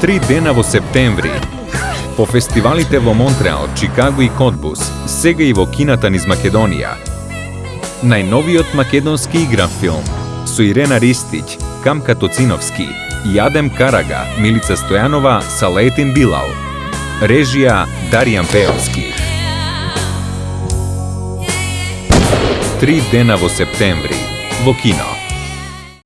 три дена во септември. По фестивалите во Монтреал, Чикаго и Котбус, сега и во кината низ Македонија. Најновиот македонски игран филм со Ирена Ристиќ, Камка Тоциновски, Јадем Карага, Милица Стојанова, Салетин Билал. Режија Даријан Пеовски. Три дена во септември во кино.